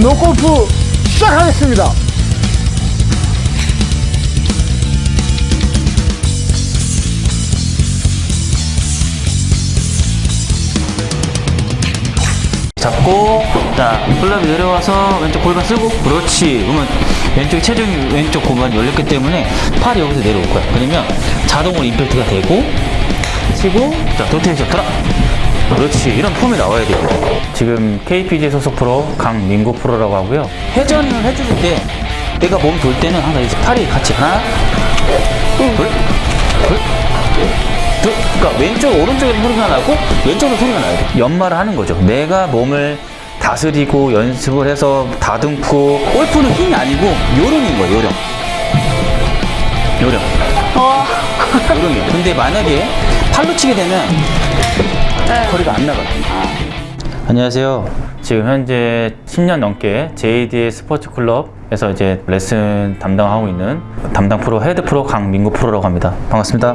노골프 시작하겠습니다. 잡고 자 클럽이 내려와서 왼쪽 골반 쓰고 그렇지. 그러면 왼쪽 체중이 왼쪽 골반이 열렸기 때문에 팔이 여기서 내려올 거야. 그러면 자동으로 임팩트가 되고 치고 자 도테이션 들어 그렇지. 이런 폼이 나와야 돼요 지금 KPG 소속 프로 강민구 프로라고 하고요 회전을 해줄 때 내가 몸 돌 때는 항상 이제 팔이 같이 하나 둘 둘, 둘, 그러니까 왼쪽 오른쪽에서 소리가 나고 왼쪽으로 소리가 나요. 연말을 하는 거죠. 내가 몸을 다스리고 연습을 해서 다듬고 골프는 힘이 아니고 요령인 거예요. 요령. 요령. 요령이에요. 근데 만약에 팔로 치게 되면 거리가 안 나가요. 안녕하세요. 지금 현재 10년 넘게 JD 스포츠 클럽에서 이제 레슨 담당하고 있는 담당 프로 헤드 프로 강민구 프로라고 합니다. 반갑습니다.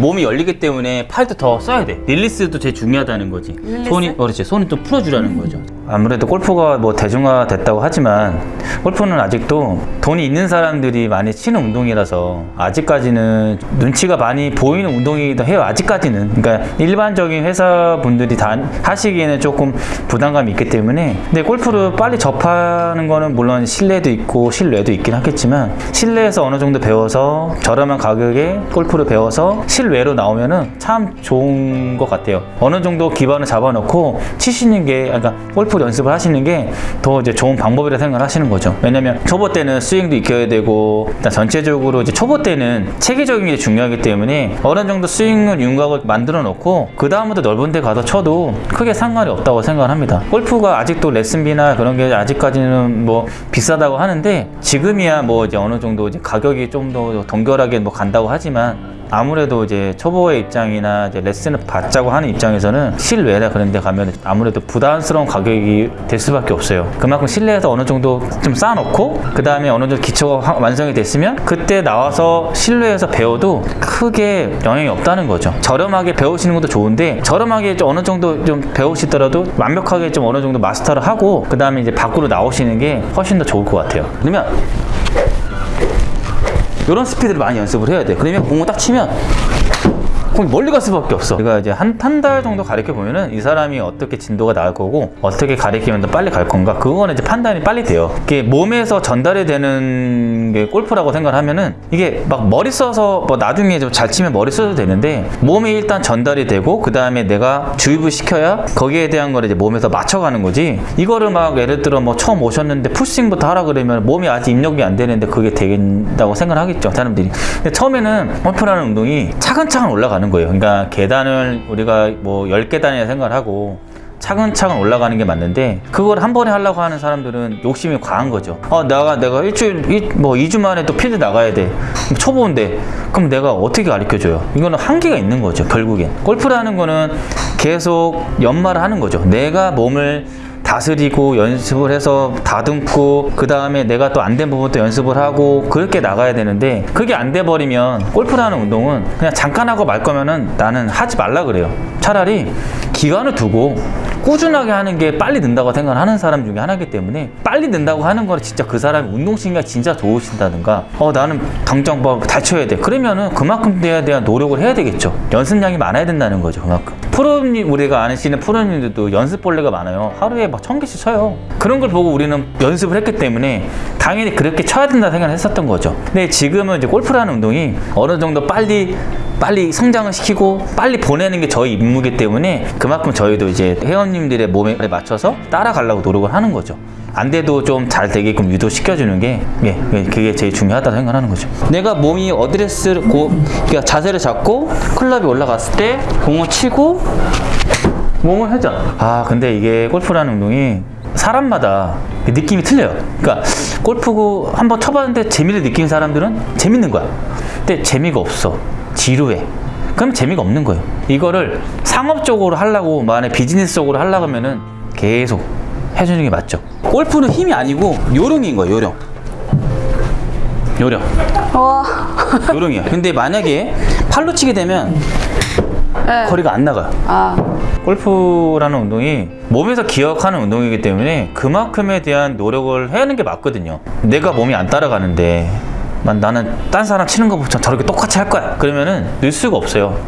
몸이 열리기 때문에 팔도 더 써야 돼. release도 제일 중요하다는 거지. 손이 어, 그렇지. 손이 또 풀어주라는 거죠. 아무래도 골프가 뭐 대중화 됐다고 하지만 골프는 아직도 돈이 있는 사람들이 많이 치는 운동이라서 아직까지는 눈치가 많이 보이는 운동이기도 해요. 아직까지는. 그러니까 일반적인 회사 분들이 다 하시기에는 조금 부담감이 있기 때문에 근데 골프를 빨리 접하는 거는 물론 실내도 있고 실외도 있긴 하겠지만 실내에서 어느 정도 배워서 저렴한 가격에 골프를 배워서 실외로 나오면은 참 좋은 것 같아요. 어느 정도 기반을 잡아놓고 치시는 게 그러니까 골프 연습을 하시는 게 더 이제 좋은 방법이라 생각을 하시는 거죠. 왜냐면 초보 때는 스윙도 익혀야 되고 일단 전체적으로 이제 초보 때는 체계적인 게 중요하기 때문에 어느 정도 스윙을 윤곽을 만들어 놓고 그 다음부터 넓은 데 가서 쳐도 크게 상관이 없다고 생각을 합니다. 골프가 아직도 레슨비나 그런 게 아직까지는 뭐 비싸다고 하는데 지금이야 뭐 이제 어느 정도 이제 가격이 좀 더 동결하게 뭐 간다고 하지만 아무래도 이제 초보의 입장이나 이제 레슨을 받자고 하는 입장에서는 실외나 그런 데 가면 아무래도 부담스러운 가격이 될 수밖에 없어요. 그만큼 실내에서 어느 정도 좀 쌓아놓고 그 다음에 어느 정도 기초가 화- 완성이 됐으면 그때 나와서 실내에서 배워도 크게 영향이 없다는 거죠. 저렴하게 배우시는 것도 좋은데 저렴하게 좀 어느 정도 좀 배우시더라도 완벽하게 좀 어느 정도 마스터를 하고 그 다음에 이제 밖으로 나오시는 게 훨씬 더 좋을 것 같아요. 그러면 이런 스피드를 많이 연습을 해야 돼. 그러면 공을 딱 치면 공이 멀리 갈 수밖에 없어. 제가 이제 한 한 달 정도 가르쳐 보면은 이 사람이 어떻게 진도가 나을 거고 어떻게 가르치면 더 빨리 갈 건가 그거는 이제 판단이 빨리 돼요. 이게 몸에서 전달이 되는 게 골프라고 생각을 하면은 이게 막 머리 써서 뭐 나중에 좀 잘 치면 머리 써도 되는데 몸에 일단 전달이 되고 그 다음에 내가 주입을 시켜야 거기에 대한 거를 이제 몸에서 맞춰가는 거지. 이거를 막 예를 들어 뭐 처음 오셨는데 푸싱부터 하라 그러면 몸이 아직 입력이 안 되는데 그게 되겠다고 생각을 하겠죠 사람들이. 근데 처음에는 골프라는 운동이 차근차근 올라가는 거예요. 그러니까 계단을 우리가 뭐 10계단이라 생각을 하고 차근차근 올라가는 게 맞는데 그걸 한 번에 하려고 하는 사람들은 욕심이 과한 거죠. 어, 내가 내가 일주일 이- 뭐 2주 만에 또 필드 나가야 돼. 초보인데 그럼 내가 어떻게 가르쳐 줘요? 이거는 한계가 있는 거죠. 결국엔. 골프라는 거는 계속 연말을 하는 거죠. 내가 몸을 다스리고 연습을 해서 다듬고 그 다음에 내가 또 안 된 부분도 연습을 하고 그렇게 나가야 되는데 그게 안 돼 버리면 골프라는 운동은 그냥 잠깐 하고 말 거면은 나는 하지 말라 그래요. 차라리 기간을 두고 꾸준하게 하는 게 빨리 는다고 생각하는 사람 중에 하나이기 때문에 빨리 는다고 하는 거는 진짜 그 사람이 운동신경이 진짜 좋으신다든가 어 나는 당장 뭐잘 쳐야 돼. 그러면은 그만큼에 대한 노력을 해야 되겠죠. 연습량이 많아야 된다는 거죠 그만큼 프로님 우리가 아시는 프로님들도 연습 벌레가 많아요 하루에 막 천 개씩 쳐요 그런 걸 보고 우리는 연습을 했기 때문에 당연히 그렇게 쳐야 된다 생각을 했었던 거죠 근데 지금은 이제 골프라는 운동이 어느 정도 빨리 빨리 성장을 시키고 빨리 보내는 게 저희 임무이기 때문에 그만큼 저희도 이제 회원님들의 몸에 맞춰서 따라가려고 노력을 하는 거죠. 안 돼도 좀 잘 되게끔 유도시켜주는 게 예, 예, 그게 제일 중요하다고 생각하는 거죠. 내가 몸이 어드레스를 고, 그러니까 자세를 잡고 클럽이 올라갔을 때 공을 치고 몸을 회전. 아 근데 이게 골프라는 운동이 사람마다 느낌이 틀려요. 그러니까 골프 한번 쳐봤는데 재미를 느끼는 사람들은 재밌는 거야. 근데 재미가 없어. 지루해. 그럼 재미가 없는 거예요. 이거를 상업적으로 하려고 만약 비즈니스적으로 하려고 하면은 계속 해주는 게 맞죠. 골프는 힘이 아니고 요령인 거예요. 요령. 요령. 와. 요령이야. 근데 만약에 팔로 치게 되면 네. 거리가 안 나가요. 아, 골프라는 운동이 몸에서 기억하는 운동이기 때문에 그만큼에 대한 노력을 해야 하는 게 맞거든요. 내가 몸이 안 따라가는데 만 나는 딴 사람 치는 것보다 저렇게 똑같이 할 거야. 그러면은 늘 수가 없어요.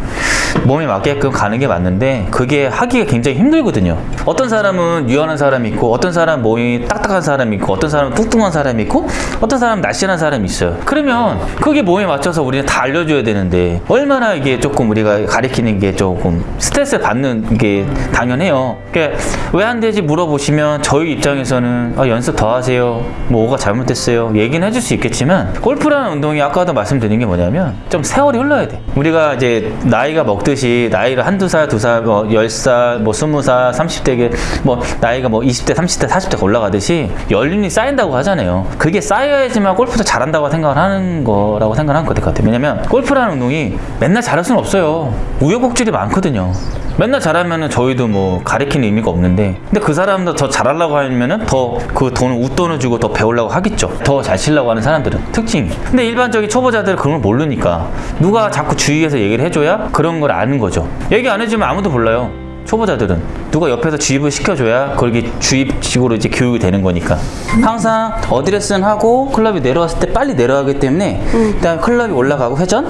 몸에 맞게끔 가는 게 맞는데 그게 하기가 굉장히 힘들거든요. 어떤 사람은 유연한 사람이 있고 어떤 사람은 몸이 딱딱한 사람이 있고 어떤 사람은 뚱뚱한 사람이 있고 어떤 사람은 날씬한 사람이 있어요. 그러면 그게 몸에 맞춰서 우리는 다 알려줘야 되는데 얼마나 이게 조금 우리가 가리키는 게 조금 스트레스 받는 게 당연해요. 그러니까 왜 안 되지 물어보시면 저희 입장에서는 아, 연습 더 하세요. 뭐 뭐가 잘못됐어요. 얘기는 해줄 수 있겠지만 골프라는 운동이 아까도 말씀드린 게 뭐냐면 좀 세월이 흘러야 돼. 우리가 이제 나이가 먹 듯이 나이를 한두 살, 두 살, 뭐 열 살, 뭐 스무 살, 삼십 대게 뭐 나이가 뭐 20대, 30대, 40대가 올라가듯이 연륜이 쌓인다고 하잖아요. 그게 쌓여야지만 골프도 잘한다고 생각을 하는 거라고 생각하는 것 같아요. 왜냐면 골프라는 운동이 맨날 잘할 수는 없어요. 우여곡절이 많거든요. 맨날 잘하면은 저희도 뭐 가리키는 의미가 없는데 근데 그 사람도 더 잘하려고 하면은 더그 돈을 웃돈을 주고 더 배우려고 하겠죠. 더 잘 치려고 하는 사람들은. 특징이 근데 일반적인 초보자들은 그런 걸 모르니까 누가 자꾸 주위에서 얘기를 해줘야 그런 걸 아는 거죠. 얘기 안 해주면 아무도 몰라요. 초보자들은. 누가 옆에서 주입을 시켜줘야 그게 주입식으로 이제 교육이 되는 거니까. 항상 어드레스는 하고 클럽이 내려왔을 때 빨리 내려가기 때문에 일단 클럽이 올라가고 회전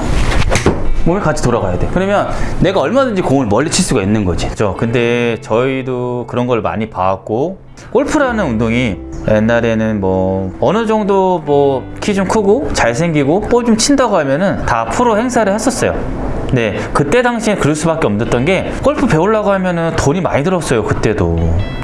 몸이 같이 돌아가야 돼. 그러면 내가 얼마든지 공을 멀리 칠 수가 있는 거지. 그죠? 근데 저희도 그런 걸 많이 봐왔고, 골프라는 운동이 옛날에는 뭐 어느 정도 뭐 키 좀 크고 잘생기고 볼 좀 친다고 하면은 다 프로 행사를 했었어요. 네, 그때 당시에 그럴 수밖에 없었던 게 골프 배우려고 하면은 돈이 많이 들었어요. 그때도.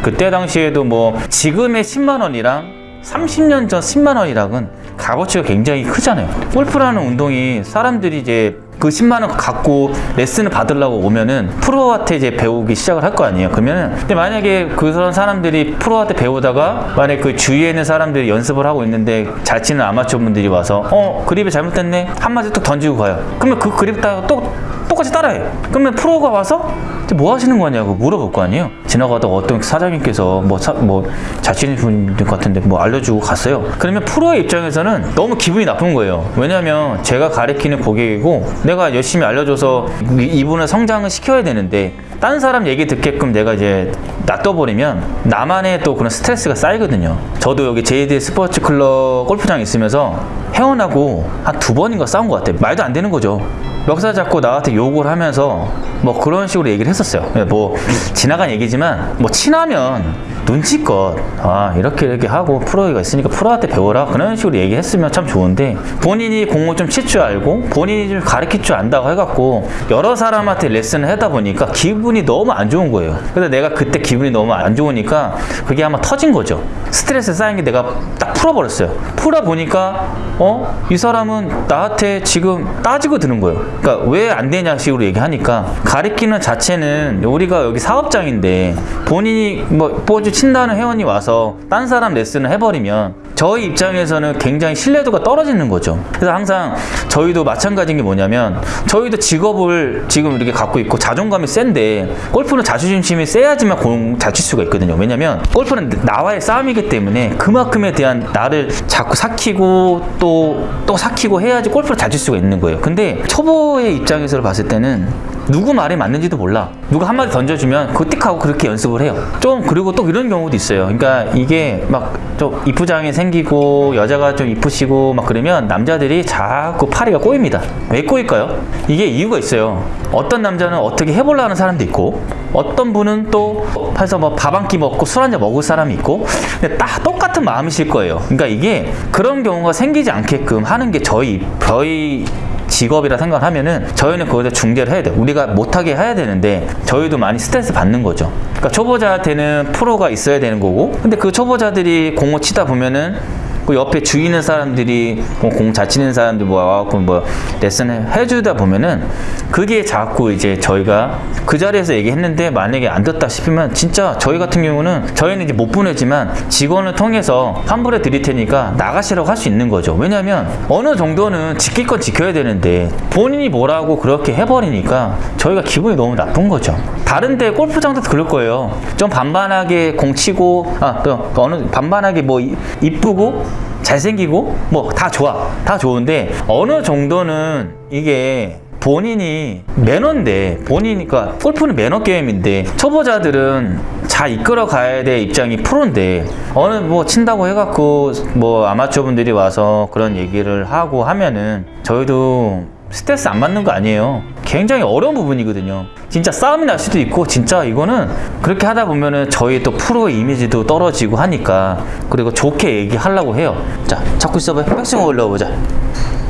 그때 당시에도 뭐 지금의 10만 원이랑 30년 전 10만 원이랑은 값어치가 굉장히 크잖아요. 골프라는 운동이 사람들이 이제 그 10만 원 갖고 레슨을 받으려고 오면은 프로한테 이제 배우기 시작을 할 거 아니에요. 그러면은 근데 만약에 그런 사람들이 프로한테 배우다가 만약 그 주위에 있는 사람들이 연습을 하고 있는데 잘 치는 아마추어 분들이 와서 어 그립이 잘못됐네 한마디 또 던지고 가요. 그러면 그 그립 다또 똑같이 따라해. 그러면 프로가 와서 뭐 하시는 거냐고 물어볼 거 아니에요. 지나가다가 어떤 사장님께서 뭐뭐잘 치는 분 같은데 뭐 알려주고 갔어요. 그러면 프로의 입장에서는 너무 기분이 나쁜 거예요. 왜냐면 제가 가리키는 고객이고 내가 열심히 알려줘서 이- 이분을 성장을 시켜야 되는데 딴 사람 얘기 듣게끔 내가 이제 놔둬버리면 나만의 또 그런 스트레스가 쌓이거든요. 저도 여기 JD 스포츠 클럽 골프장 있으면서 회원하고 한 두 번인가 싸운 것 같아요. 말도 안 되는 거죠. 멱살 잡고 나한테 욕을 하면서 뭐 그런 식으로 얘기를 했었어요. 뭐 지나간 얘기지만 뭐 친하면 눈치껏 아 이렇게 이렇게 하고 프로가 있으니까 프로한테 배워라 그런 식으로 얘기했으면 참 좋은데 본인이 공을 좀 칠 줄 알고 본인이 좀 가르칠 줄 안다고 해갖고 여러 사람한테 레슨을 하다 보니까 기분이 너무 안 좋은 거예요. 그래서 내가 그때 기분이 너무 안 좋으니까 그게 아마 터진 거죠. 스트레스 쌓인 게 내가 딱 풀어버렸어요. 풀어보니까 어? 이 사람은 나한테 지금 따지고 드는 거예요. 그러니까 왜 안 되냐 식으로 얘기하니까 가리키는 자체는 우리가 여기 사업장인데 본인이 뭐 친다는 회원이 와서 딴 사람 레슨을 해버리면 저희 입장에서는 굉장히 신뢰도가 떨어지는 거죠. 그래서 항상 저희도 마찬가지인 게 뭐냐면 저희도 직업을 지금 이렇게 갖고 있고 자존감이 센데 골프는 자존심이 세야지만 공 잘 칠 수가 있거든요. 왜냐면 골프는 나와의 싸움이기 때문에 그만큼에 대한 나를 자꾸 삭히고 또또 삭히고 해야지 골프를 잘 칠 수가 있는 거예요. 근데 초보의 입장에서 봤을 때는 누구 말이 맞는지도 몰라. 누가 한마디 던져주면 그띡 하고 그렇게 연습을 해요. 좀 그리고 또 이런 경우도 있어요. 그러니까 이게 막 좀 이쁘장이 생기고 여자가 좀 이쁘시고 막 그러면 남자들이 자꾸 파리가 꼬입니다. 왜 꼬일까요? 이게 이유가 있어요. 어떤 남자는 어떻게 해보려는 사람도 있고 어떤 분은 또 해서 뭐 밥 한 끼 먹고 술 한 잔 먹을 사람이 있고 근데 딱 똑같은 마음이실 거예요. 그러니까 이게 그런 경우가 생기지 않게끔 하는 게 저희 저희 직업이라 생각을 하면은 저희는 그거에 중재를 해야 돼요. 우리가 못하게 해야 되는데 저희도 많이 스트레스 받는 거죠. 그러니까 초보자한테는 프로가 있어야 되는 거고 근데 그 초보자들이 공을 치다 보면은 그 옆에 주위 있는 사람들이 뭐공잘 치는 사람들 뭐 와갖고 뭐 레슨을 해주다 보면은 그게 자꾸 이제 저희가 그 자리에서 얘기했는데 만약에 안 듣다 싶으면 진짜 저희 같은 경우는 저희는 이제 못 보내지만 직원을 통해서 환불해 드릴 테니까 나가시라고 할 수 있는 거죠. 왜냐면 어느 정도는 지킬 건 지켜야 되는데 본인이 뭐라고 그렇게 해버리니까 저희가 기분이 너무 나쁜 거죠. 다른데 골프장도 그럴 거예요. 좀 반반하게 공 치고 아또 어느 반반하게 뭐 이- 이쁘고 잘생기고 뭐 다 좋아 다 좋은데 어느 정도는 이게 본인이 매너인데 본인이니까 골프는 매너 게임인데 초보자들은 잘 이끌어 가야 될 입장이 프로인데 어느 뭐 친다고 해갖고 뭐 아마추어 분들이 와서 그런 얘기를 하고 하면은 저희도 스트레스 안 받는 거 아니에요. 굉장히 어려운 부분이거든요. 진짜 싸움이 날 수도 있고 진짜 이거는 그렇게 하다 보면은 저희 또 프로의 이미지도 떨어지고 하니까 그리고 좋게 얘기하려고 해요. 자, 잡고 있어봐요. 백스윙 올라와 보자.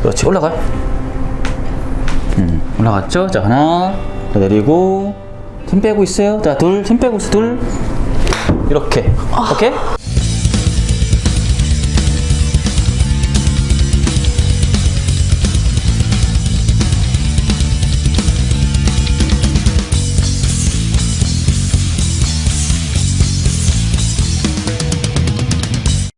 그렇지, 올라가요. 음, 올라갔죠? 자, 하나, 더 내리고, 힘 빼고 있어요. 자, 둘, 힘 빼고 있어, 둘. 이렇게. 오케이?